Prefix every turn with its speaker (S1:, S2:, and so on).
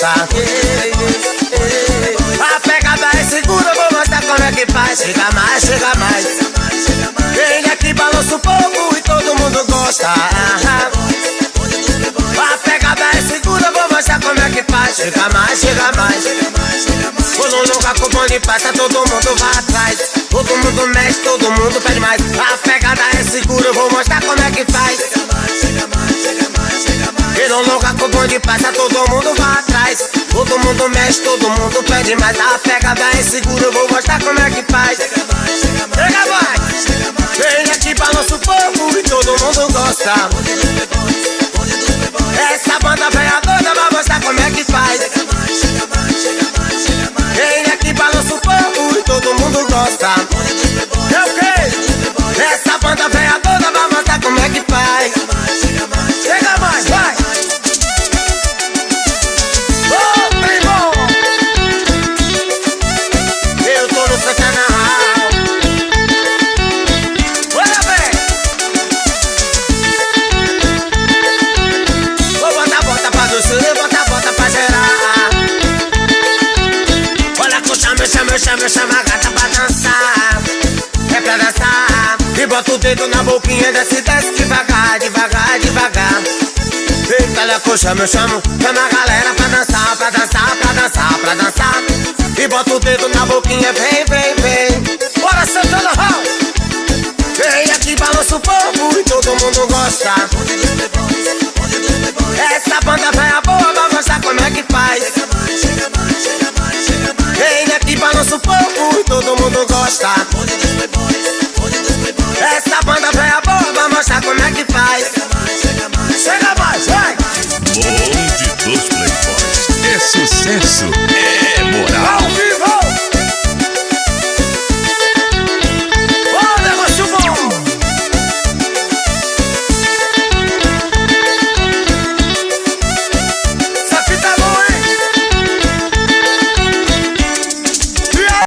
S1: gostar. A pegada é segura, vou mostrar como é que faz. Chega mais, chega mais. Vem aqui, balança um pouco e todo mundo gosta. A pegada é segura, vou mostrar como é que faz. Chega mais, chega mais. Pulo nunca com o bonde passa, todo mundo vai atrás. Todo mundo mexe, todo mundo pede mais. Não louca com bonde passa, todo mundo vai atrás. Todo mundo mexe, todo mundo pede mais. A pegada é segura, vou mostrar como é que faz. Chega mais, vem aqui balança o povo e todo mundo gosta. Essa banda velha doida vai mostrar como é que faz. Vem aqui balança o povo e todo mundo gosta. É o quê? Essa banda que eu chamo, eu chamo, a gata pra dançar. É pra dançar. E bota o dedo na boquinha, desce, desce devagar, devagar, devagar. Eita, eu chamo, eu chamo, chama a galera pra dançar, pra dançar, pra dançar, pra dançar. E bota o dedo na boquinha, vem, vem, vem. Bora, Santana Hall! Vem aqui, balança o povo e todo mundo gosta. gosta Essa banda velha boa vai mostrar como é que faz. Chega mais, chega mais, chega mais, vai.
S2: Bonde dos playboys. É sucesso.